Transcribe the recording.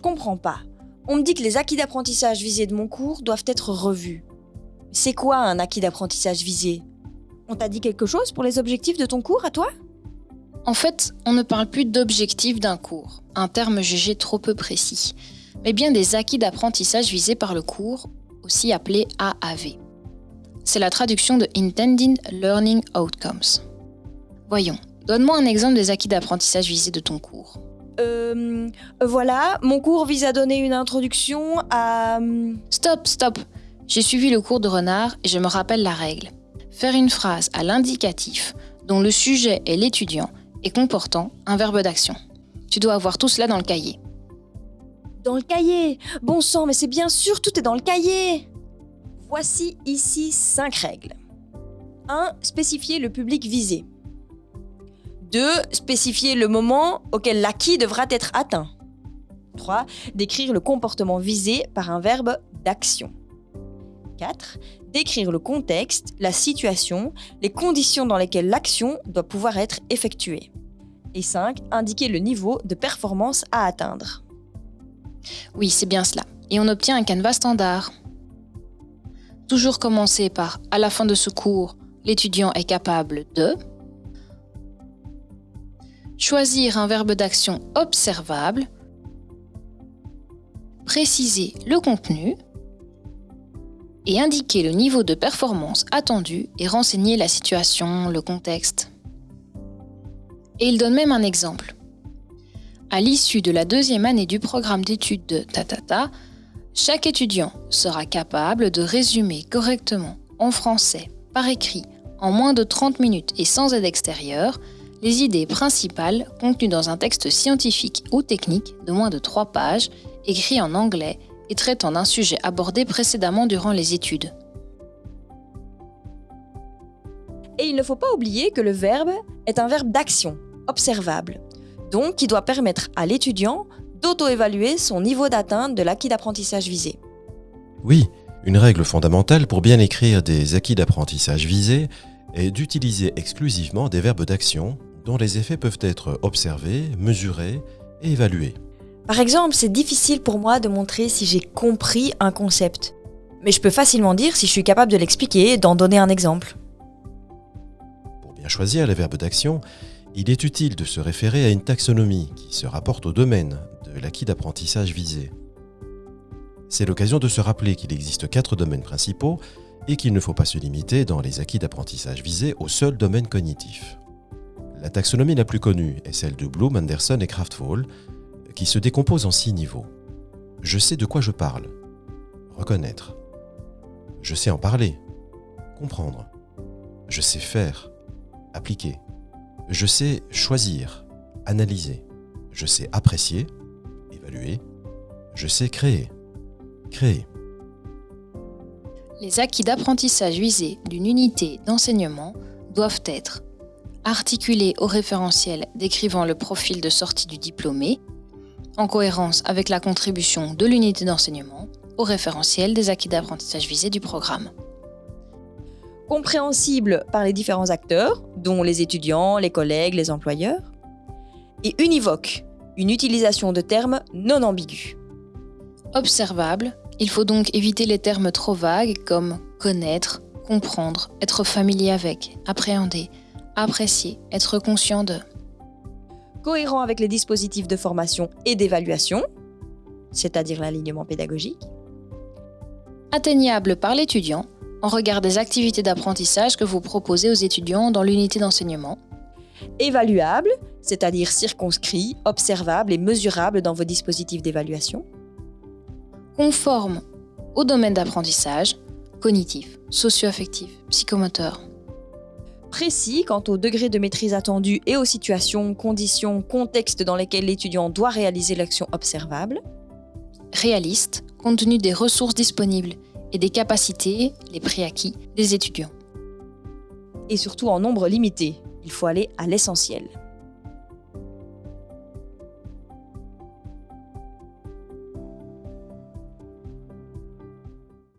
comprends pas. On me dit que les acquis d'apprentissage visés de mon cours doivent être revus. C'est quoi un acquis d'apprentissage visé? On t'a dit quelque chose pour les objectifs de ton cours à toi? En fait, on ne parle plus d'objectifs d'un cours, un terme jugé trop peu précis, mais bien des acquis d'apprentissage visés par le cours, aussi appelé AAV. C'est la traduction de Intended Learning Outcomes. Voyons, donne-moi un exemple des acquis d'apprentissage visés de ton cours. Euh, voilà, mon cours vise à donner une introduction à... hum, Stop, stop J'ai suivi le cours de renard et je me rappelle la règle. Faire une phrase à l'indicatif dont le sujet est l'étudiant et comportant un verbe d'action. Tu dois avoir tout cela dans le cahier. Dans le cahier Bon sang, mais c'est bien sûr, tout est dans le cahier Voici ici 5 règles. 1. Spécifier le public visé. 2. Spécifier le moment auquel l'acquis devra être atteint. 3. Décrire le comportement visé par un verbe d'action. 4. Décrire le contexte, la situation, les conditions dans lesquelles l'action doit pouvoir être effectuée. Et 5. Indiquer le niveau de performance à atteindre. Oui, c'est bien cela. Et on obtient un canevas standard. Toujours commencer par à la fin de ce cours, l'étudiant est capable de choisir un verbe d'action observable, préciser le contenu et indiquer le niveau de performance attendu et renseigner la situation, le contexte. Et il donne même un exemple. À l'issue de la deuxième année du programme d'études de Tatata, chaque étudiant sera capable de résumer correctement en français, par écrit, en moins de 30 minutes et sans aide extérieure, les idées principales contenues dans un texte scientifique ou technique de moins de 3 pages, écrit en anglais et traitant d'un sujet abordé précédemment durant les études. Et il ne faut pas oublier que le verbe est un verbe d'action, observable, donc qui doit permettre à l'étudiant d'auto-évaluer son niveau d'atteinte de l'acquis d'apprentissage visé. Oui, une règle fondamentale pour bien écrire des acquis d'apprentissage visés est d'utiliser exclusivement des verbes d'action dont les effets peuvent être observés, mesurés et évalués. Par exemple, c'est difficile pour moi de montrer si j'ai compris un concept. Mais je peux facilement dire si je suis capable de l'expliquer et d'en donner un exemple. Pour bien choisir les verbes d'action, il est utile de se référer à une taxonomie qui se rapporte au domaine de l'acquis d'apprentissage visé. C'est l'occasion de se rappeler qu'il existe quatre domaines principaux et qu'il ne faut pas se limiter dans les acquis d'apprentissage visés au seul domaine cognitif. La taxonomie la plus connue est celle de Bloom, Anderson et Kraftfall, qui se décompose en six niveaux. Je sais de quoi je parle. Reconnaître. Je sais en parler. Comprendre. Je sais faire. Appliquer. Je sais choisir. Analyser. Je sais apprécier. Évaluer. Je sais créer. Créer. Les acquis d'apprentissage visés d'une unité d'enseignement doivent être articulés au référentiel décrivant le profil de sortie du diplômé, en cohérence avec la contribution de l'unité d'enseignement au référentiel des acquis d'apprentissage visés du programme. Compréhensible par les différents acteurs, dont les étudiants, les collègues, les employeurs. Et univoque, une utilisation de termes non ambigus. Observable, il faut donc éviter les termes trop vagues comme connaître, comprendre, être familier avec, appréhender, apprécier, être conscient de. Cohérent avec les dispositifs de formation et d'évaluation, c'est-à-dire l'alignement pédagogique. Atteignable par l'étudiant en regard des activités d'apprentissage que vous proposez aux étudiants dans l'unité d'enseignement. Évaluable, c'est-à-dire circonscrit, observable et mesurable dans vos dispositifs d'évaluation. Conforme au domaine d'apprentissage, cognitif, socio-affectif, psychomoteur. Précis quant au degré de maîtrise attendu et aux situations, conditions, contextes dans lesquels l'étudiant doit réaliser l'action observable. Réaliste, compte tenu des ressources disponibles et des capacités, les préacquis, des étudiants. Et surtout en nombre limité. Il faut aller à l'essentiel.